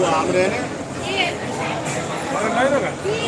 我买嘞，买买嘞。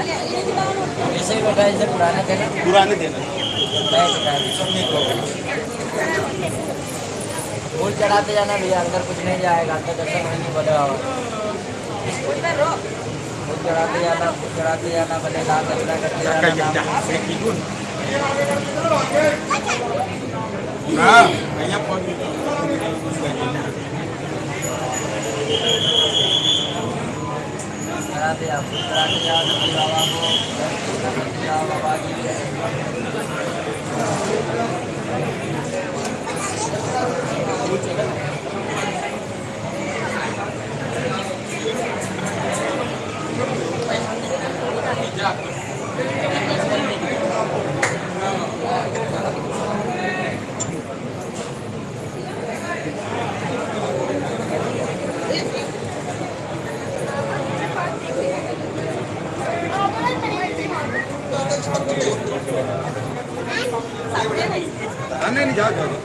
ऐसे ही बैठा इसे पुराना थे पुराने देना फूल चढ़ाते जाना भैया अंदर कुछ नहीं जाएगा अंदर दर्शन नहीं बने फूल चढ़ाते जाना फूल चढ़ाते जाना भले दान दक्षिणा करते जाना। यहाँ पे आप करा के जाओ नंदी बाबा को नंदी बाबा की जाओ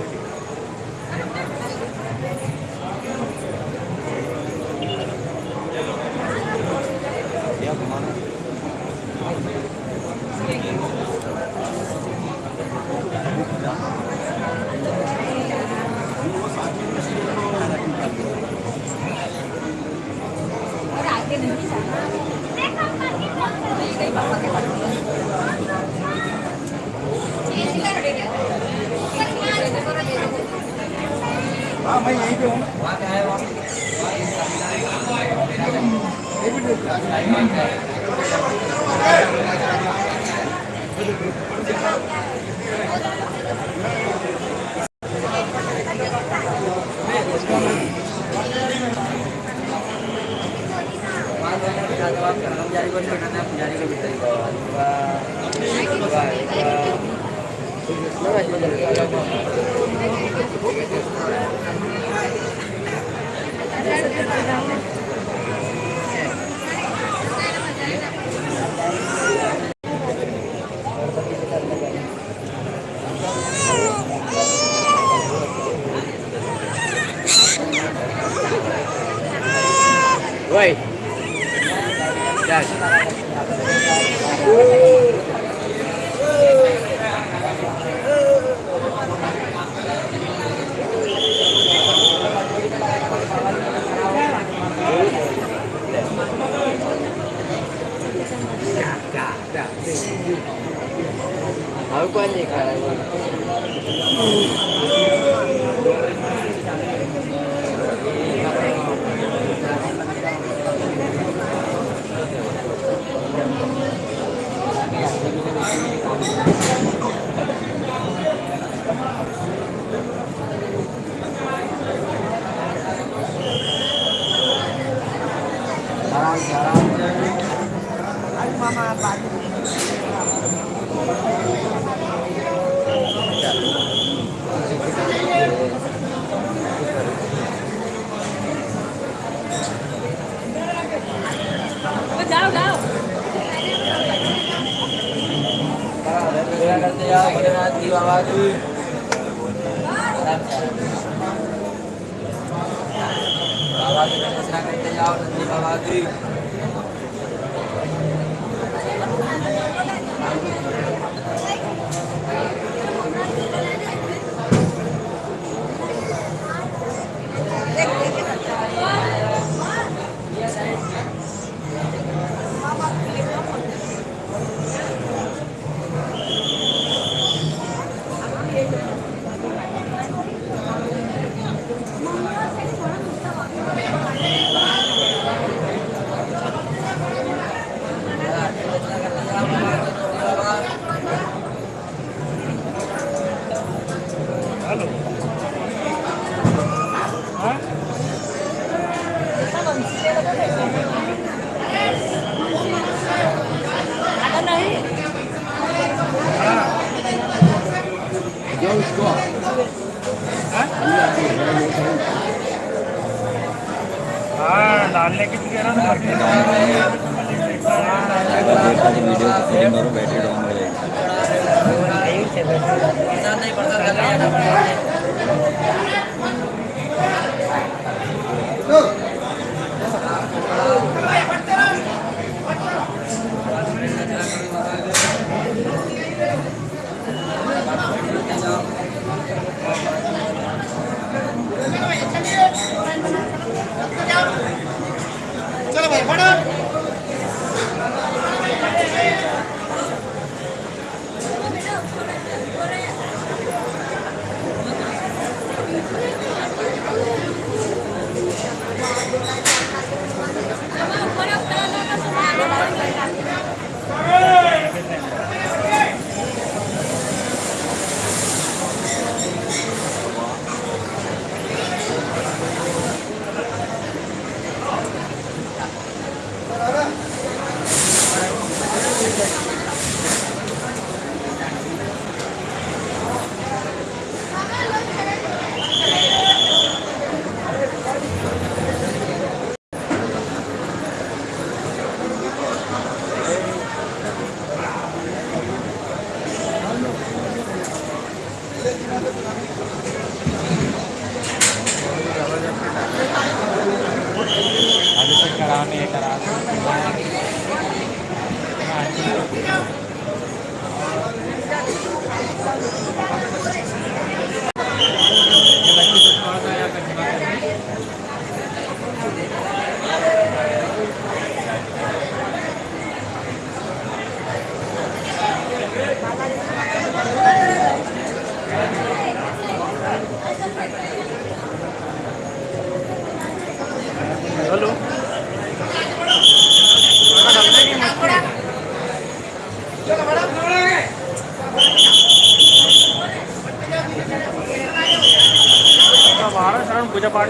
अभिषेक कराने। हे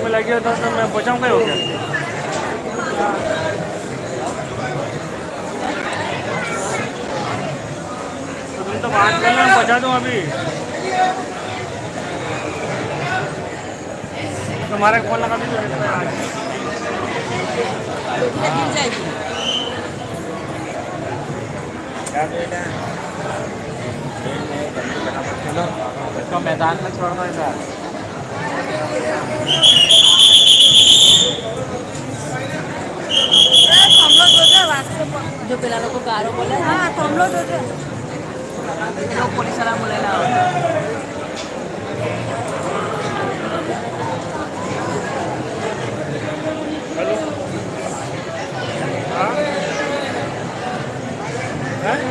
में लग गया था तो मैं बचाऊँ क्या हो गया। तो तुम तो बात कर लो बचा दूँ अभी। तुम्हारे फ़ोन लगा भी तो है। आज मैदान में छोड़ दो इधर। જો પેલા લોકો ગારો બોલે હા તો હમ લોગ પોલીસ વાળા બોલેલા हेलो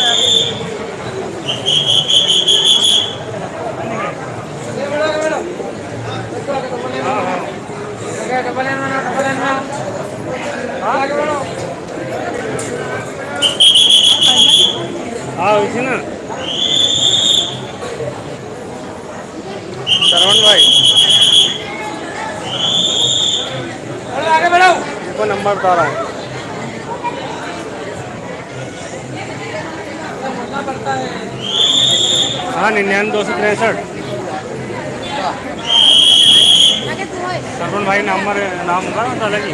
हाँ इसे श्रवण भाई। आगे बढ़ाओ। नंबर बता रहा हाँ। निन्यानवे दो सौ तिरसठ। सरपन भाई नंबर नाम होगा ना तो अलग ही।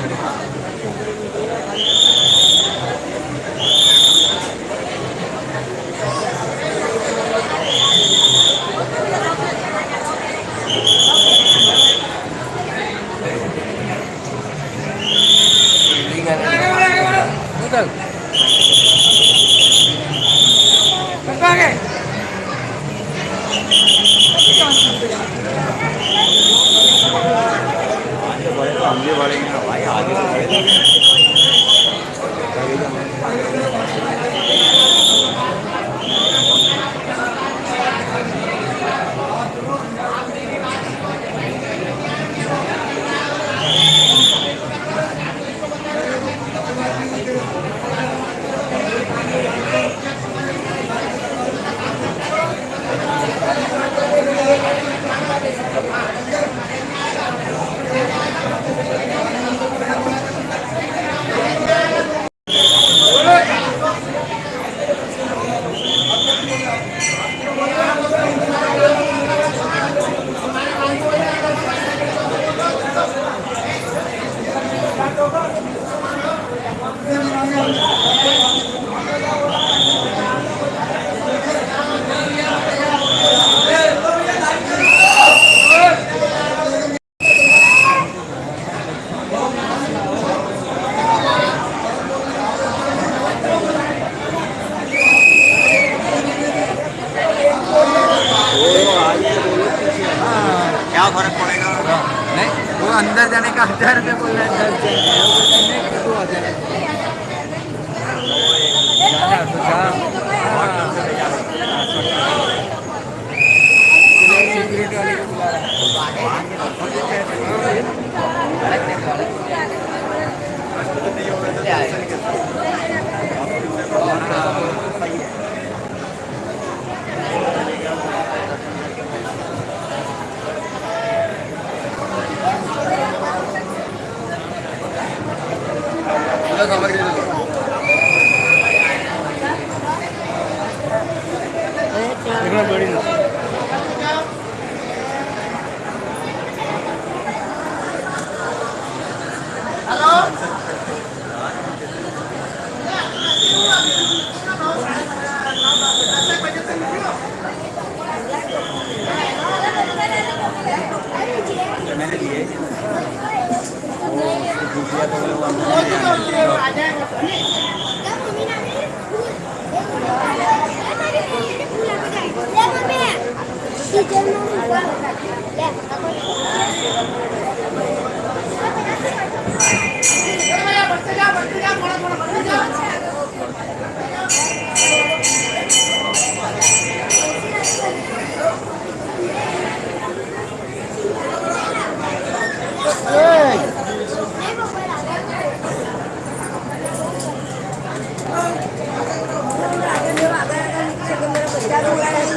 बड़ी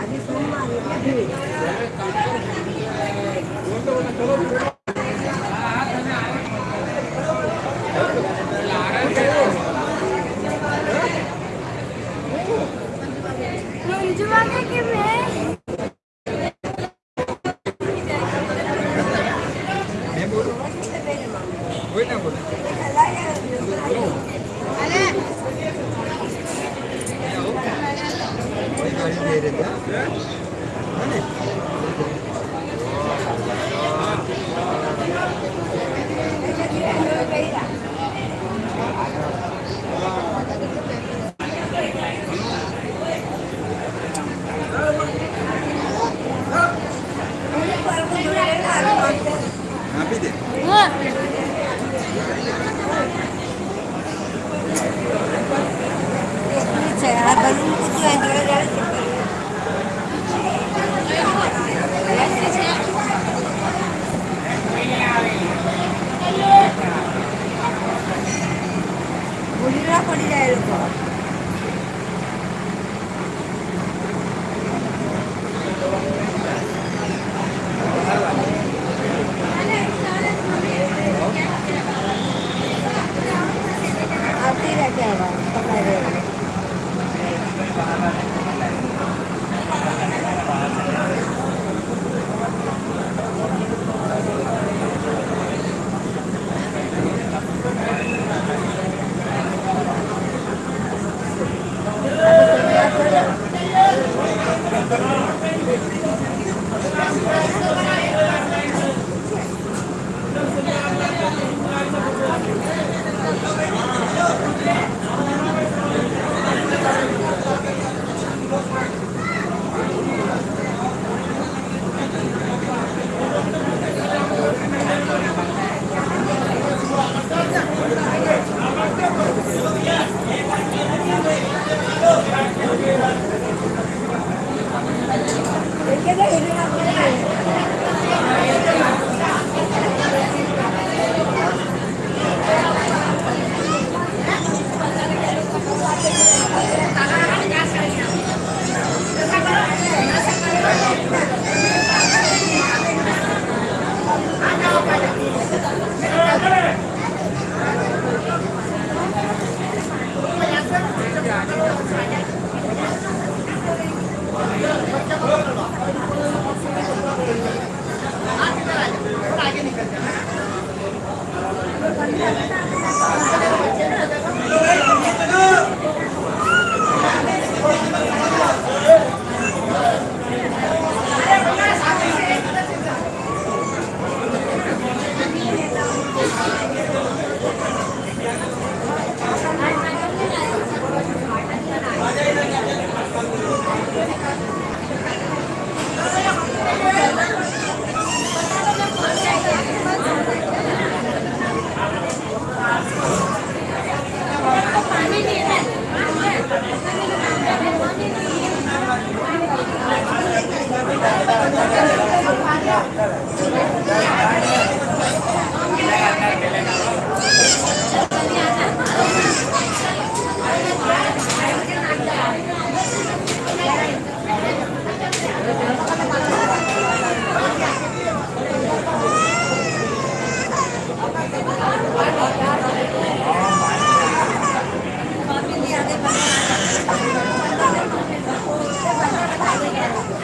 అది సోమవారం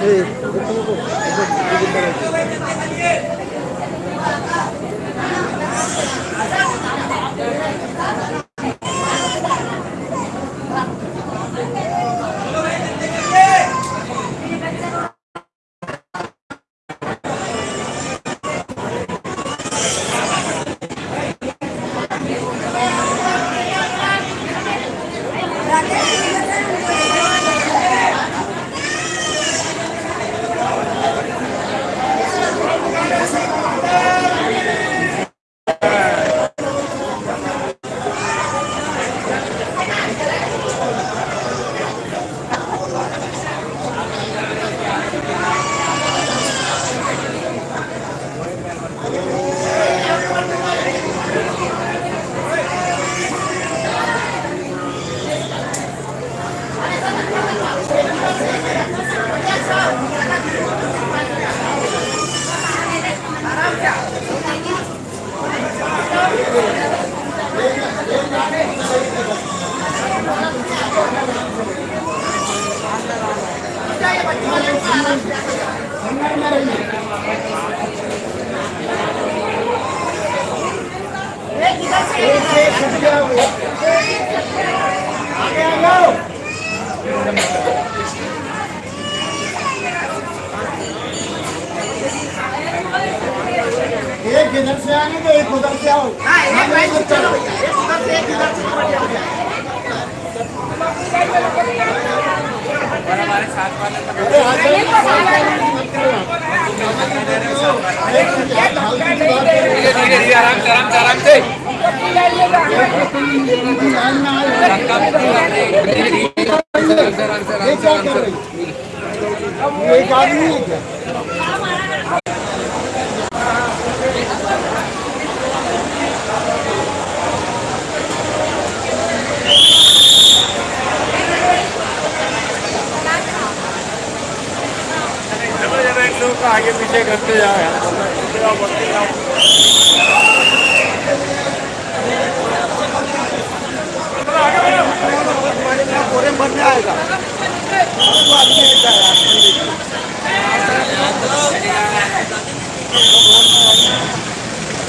可以不工作。से आराम से एक आदमी है क्या? आगे पीछे करते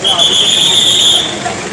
जाओ